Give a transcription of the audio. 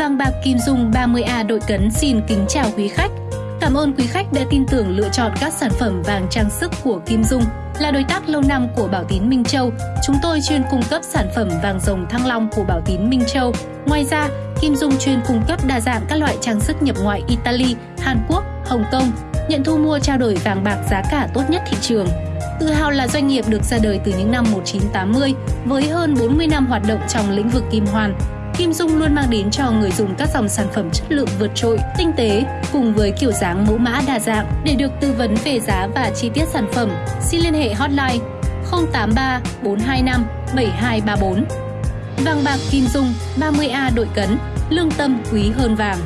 Vàng bạc Kim Dung 30A đội cấn xin kính chào quý khách. Cảm ơn quý khách đã tin tưởng lựa chọn các sản phẩm vàng trang sức của Kim Dung. Là đối tác lâu năm của Bảo Tín Minh Châu, chúng tôi chuyên cung cấp sản phẩm vàng rồng thăng long của Bảo Tín Minh Châu. Ngoài ra, Kim Dung chuyên cung cấp đa dạng các loại trang sức nhập ngoại Italy, Hàn Quốc, Hồng Kông, nhận thu mua trao đổi vàng bạc giá cả tốt nhất thị trường. Tự hào là doanh nghiệp được ra đời từ những năm 1980 với hơn 40 năm hoạt động trong lĩnh vực kim hoàn. Kim Dung luôn mang đến cho người dùng các dòng sản phẩm chất lượng vượt trội, tinh tế cùng với kiểu dáng mẫu mã đa dạng. Để được tư vấn về giá và chi tiết sản phẩm, xin liên hệ hotline 083 425 7234. Vàng bạc Kim Dung 30A đội cấn, lương tâm quý hơn vàng.